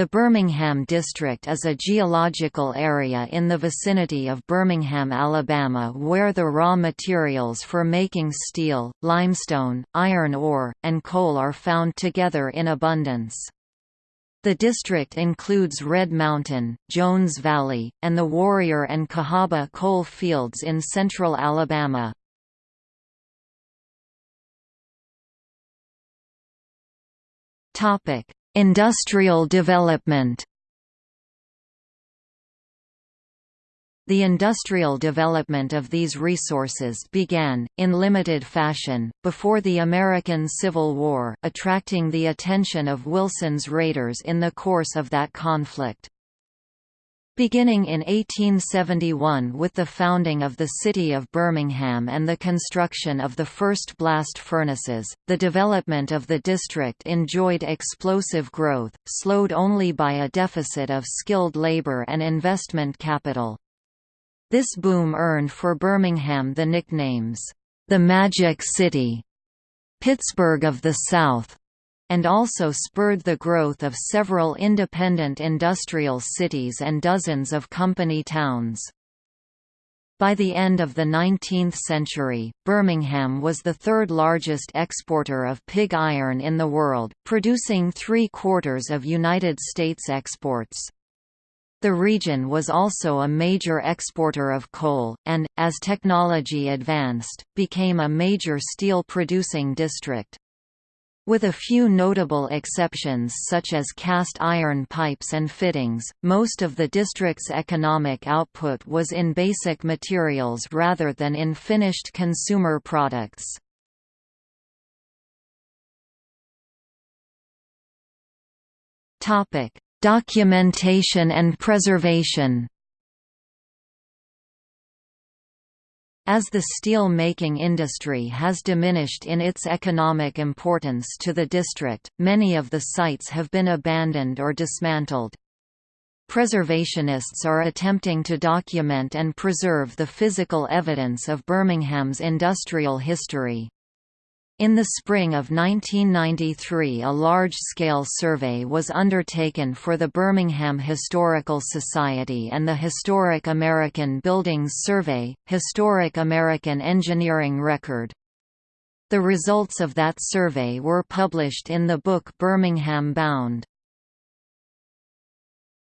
The Birmingham District is a geological area in the vicinity of Birmingham, Alabama where the raw materials for making steel, limestone, iron ore, and coal are found together in abundance. The district includes Red Mountain, Jones Valley, and the Warrior and Cahaba coal fields in central Alabama. Topic: Industrial development The industrial development of these resources began, in limited fashion, before the American Civil War, attracting the attention of Wilson's raiders in the course of that conflict. Beginning in 1871 with the founding of the city of Birmingham and the construction of the first blast furnaces, the development of the district enjoyed explosive growth, slowed only by a deficit of skilled labor and investment capital. This boom earned for Birmingham the nicknames, "...the Magic City", Pittsburgh of the South, and also spurred the growth of several independent industrial cities and dozens of company towns. By the end of the 19th century, Birmingham was the third largest exporter of pig iron in the world, producing three-quarters of United States exports. The region was also a major exporter of coal, and, as technology advanced, became a major steel-producing district. With a few notable exceptions such as cast iron pipes and fittings, most of the district's economic output was in basic materials rather than in finished consumer products. Documentation and preservation As the steel-making industry has diminished in its economic importance to the district, many of the sites have been abandoned or dismantled. Preservationists are attempting to document and preserve the physical evidence of Birmingham's industrial history. In the spring of 1993 a large-scale survey was undertaken for the Birmingham Historical Society and the Historic American Buildings Survey, Historic American Engineering Record. The results of that survey were published in the book Birmingham Bound.